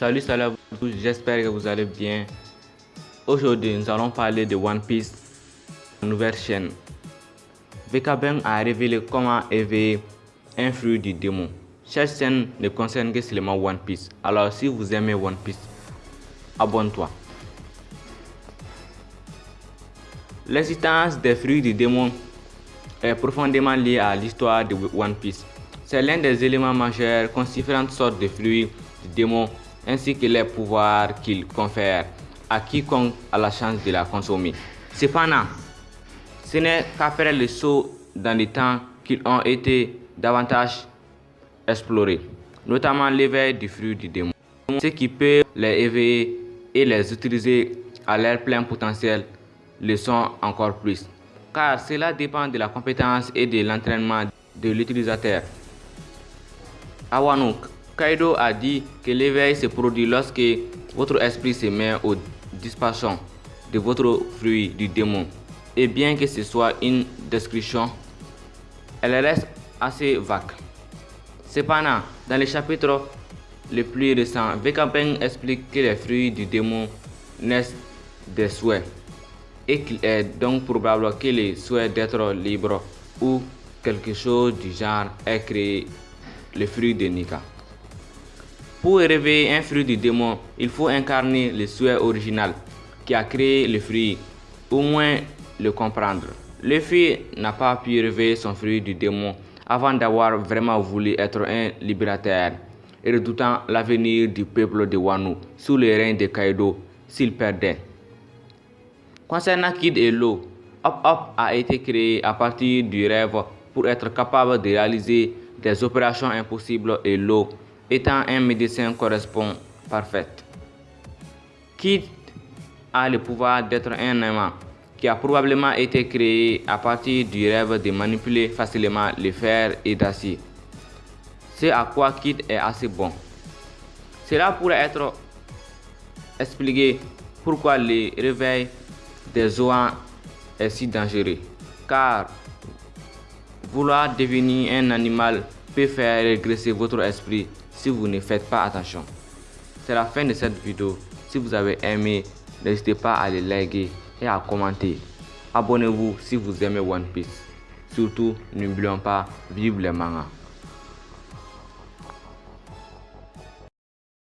Salut, salut à vous, j'espère que vous allez bien. Aujourd'hui, nous allons parler de One Piece, nouvelle chaîne. VKBang a révélé comment éveiller un fruit du démon. Cette chaîne ne concerne que seulement One Piece. Alors, si vous aimez One Piece, abonne-toi. L'existence des fruits du démon est profondément liée à l'histoire de One Piece. C'est l'un des éléments majeurs constituant différentes sortes de fruits du démon ainsi que les pouvoirs qu'il confère à quiconque a la chance de la consommer. Cependant, ce n'est qu'après le saut dans le temps qu'ils ont été davantage explorés, notamment l'éveil du fruit du démon, ce qui peut les éveiller et les utiliser à leur plein potentiel le sont encore plus, car cela dépend de la compétence et de l'entraînement de l'utilisateur. Awanouk Kaido a dit que l'éveil se produit lorsque votre esprit se met aux dispersion de votre fruit du démon. Et bien que ce soit une description, elle reste assez vague. Cependant, dans le chapitre le plus récent, Vekapeng explique que les fruits du démon naissent des souhaits et qu'il est donc probable que le souhait d'être libre ou quelque chose du genre ait créé le fruit de Nika. Pour réveiller un fruit du démon, il faut incarner le souhait original qui a créé le fruit, au moins le comprendre. Le fruit n'a pas pu réveiller son fruit du démon avant d'avoir vraiment voulu être un libérateur et redoutant l'avenir du peuple de Wano sous le règne de Kaido s'il perdait. Concernant Kid et Lo, Hop Hop a été créé à partir du rêve pour être capable de réaliser des opérations impossibles et Lo étant un médecin correspond parfait. Kid a le pouvoir d'être un aimant qui a probablement été créé à partir du rêve de manipuler facilement le fer et d'acier. C'est à quoi Kid est assez bon. Cela pourrait être expliqué pourquoi le réveil des Zoans est si dangereux. Car vouloir devenir un animal peut faire régresser votre esprit si vous ne faites pas attention. C'est la fin de cette vidéo. Si vous avez aimé, n'hésitez pas à les liker et à commenter. Abonnez-vous si vous aimez One Piece. Surtout, n'oublions pas, vive les mangas.